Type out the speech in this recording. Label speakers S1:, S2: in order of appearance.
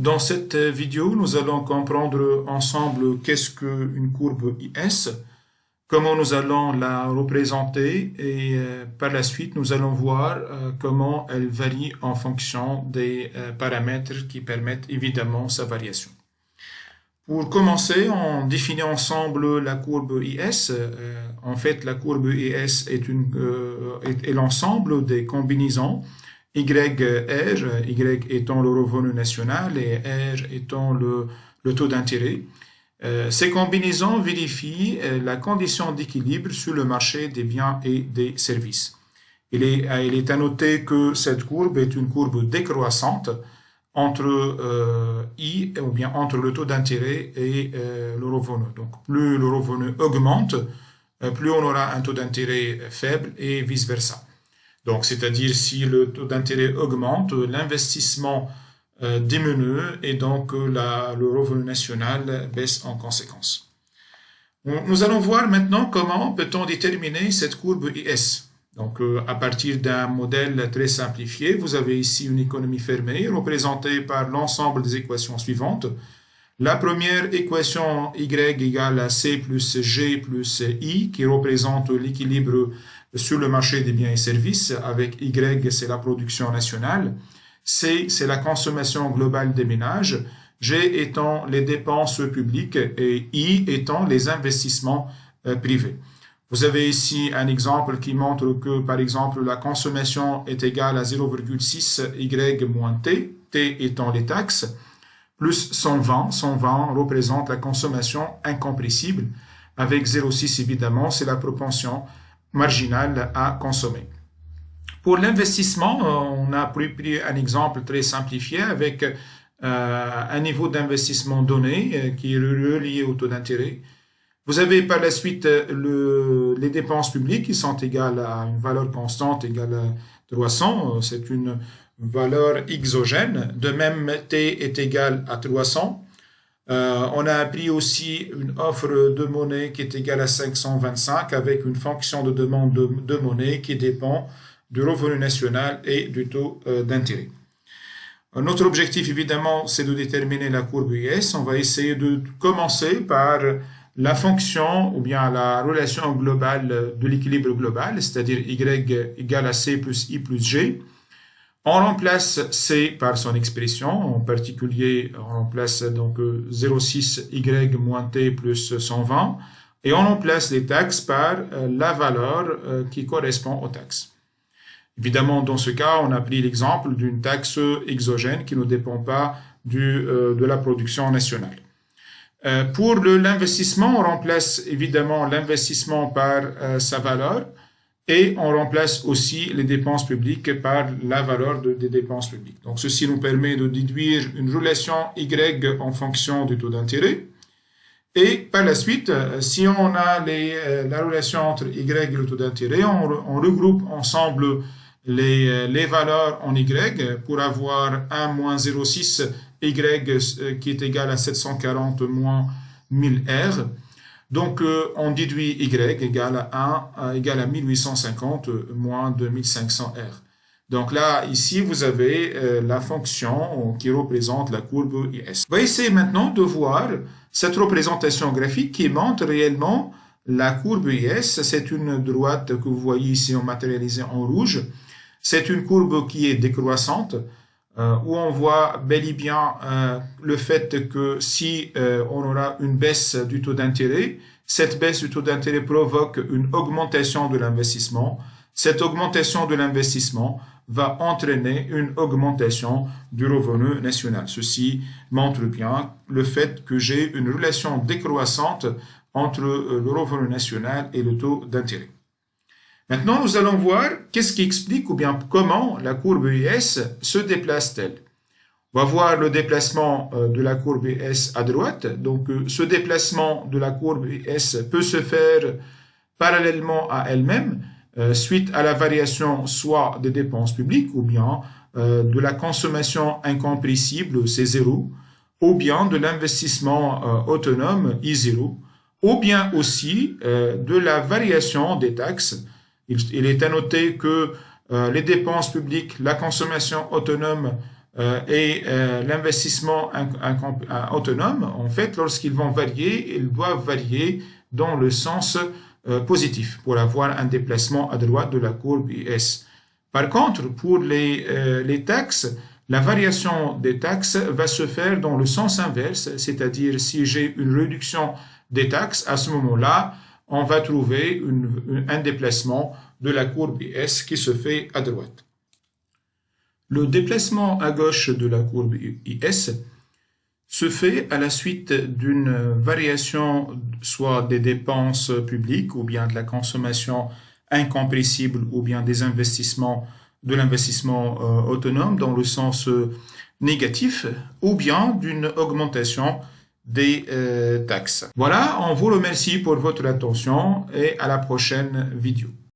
S1: Dans cette vidéo, nous allons comprendre ensemble qu'est-ce qu'une courbe IS, comment nous allons la représenter et euh, par la suite, nous allons voir euh, comment elle varie en fonction des euh, paramètres qui permettent évidemment sa variation. Pour commencer, on définit ensemble la courbe IS. en fait, la courbe IS est, est l'ensemble des combinaisons y R, Y étant le revenu national et R étant le, taux d'intérêt? Euh, ces combinaisons vérifient euh, la condition d'équilibre sur le marché des biens et des services. Il est, euh, il est à noter que cette courbe est une courbe décroissante entre I ou bien entre le taux d'intérêt et le revenu. Donc plus le revenu augmente, plus on aura un taux d'intérêt faible et vice versa. Donc, c'est-à-dire si le taux d'intérêt augmente, l'investissement euh, diminue et donc euh, le revenu national baisse en conséquence. Nous allons voir maintenant comment peut-on déterminer cette courbe IS. Donc, euh, à partir d'un modèle très simplifié, vous avez ici une économie fermée représentée par l'ensemble des équations suivantes. La première équation Y égale à C plus G plus I, qui représente l'équilibre sur le marché des biens et services, avec Y, c'est la production nationale, C, c'est la consommation globale des ménages, G étant les dépenses publiques et I étant les investissements euh, privés. Vous avez ici un exemple qui montre que, par exemple, la consommation est égale à 0,6 Y moins T, T étant les taxes, plus 120. 120 représente la consommation incompressible. Avec 0,6, évidemment, c'est la propension marginal à consommer. Pour l'investissement, euh, on a pris un exemple très simplifié avec euh, un niveau d'investissement donné euh, qui est relié au taux d'intérêt. Vous avez par la suite le, les dépenses publiques qui sont égales à une valeur constante égale à 300. C'est une valeur exogène. De même, T est égal à 300. Euh, on a appris aussi une offre de monnaie qui est égale à 525 avec une fonction de demande de, monnaie qui dépend du revenu national et du taux euh, d'intérêt. Notre objectif, évidemment, c'est de déterminer la courbe US. On va essayer de commencer par la fonction ou bien la relation globale de l'équilibre global, c'est-à-dire Y égale à C plus I plus G. On remplace C par son expression, en particulier on remplace donc 0,6y euh, moins t plus 120 et on remplace les taxes par euh, la valeur euh, qui correspond aux taxes. Évidemment, dans ce cas, on a pris l'exemple d'une taxe exogène qui ne dépend pas de la production nationale. pour l'investissement, on remplace évidemment l'investissement par sa valeur et on remplace aussi les dépenses publiques par la valeur des dépenses publiques. Donc, ceci nous permet de déduire une relation Y en fonction du taux d'intérêt. Et par la suite, euh, si on a euh, la relation entre Y et le taux d'intérêt, on, regroupe ensemble les, euh, les, valeurs en Y pour avoir 1 moins 0,6 Y qui est égal à 740 moins 1000 R. Donc, euh, on déduit Y égale à 1 égale à 1850 moins 2500 R. Donc là, ici, vous avez euh, la fonction qui représente la courbe IS. On va essayer maintenant de voir cette représentation graphique qui montre réellement la courbe IS. C'est une droite que vous voyez ici en matérialisé en rouge. C'est une courbe qui est décroissante. Euh, où on voit bel et bien euh, le fait que si euh, on aura une baisse du taux d'intérêt, cette baisse du taux d'intérêt provoque une augmentation de l'investissement. Cette augmentation de l'investissement va entraîner une augmentation du revenu national. Ceci montre bien le fait que j'ai une relation décroissante entre le revenu national et le taux d'intérêt. Maintenant, nous allons voir qu'est-ce qui explique ou bien comment la courbe IS se déplace-t-elle. On va voir le déplacement euh, de la courbe IS à droite. Donc, euh, ce déplacement de la courbe IS peut se faire parallèlement à elle-même euh, suite à la variation soit des dépenses publiques ou bien de la consommation incompressible, C0, ou bien de l'investissement autonome, I0, ou bien aussi de la variation des taxes il, est à noter que euh, les dépenses publiques, la consommation autonome euh, et euh, l'investissement autonome, en fait, lorsqu'ils vont varier, ils doivent varier dans le sens positif pour avoir un déplacement à droite de la courbe IS. Par contre, pour les taxes, la variation des taxes va se faire dans le sens inverse, c'est-à-dire si j'ai une réduction des taxes, à ce moment-là, on va trouver un déplacement de la courbe IS qui se fait à droite. Le déplacement à gauche de la courbe IS se fait à la suite d'une variation soit des dépenses publiques ou bien de la consommation incompressible ou bien des investissements de l'investissement euh, autonome dans le sens euh, négatif ou bien d'une augmentation des euh, taxes. Voilà, on vous remercie pour votre attention et à la prochaine vidéo.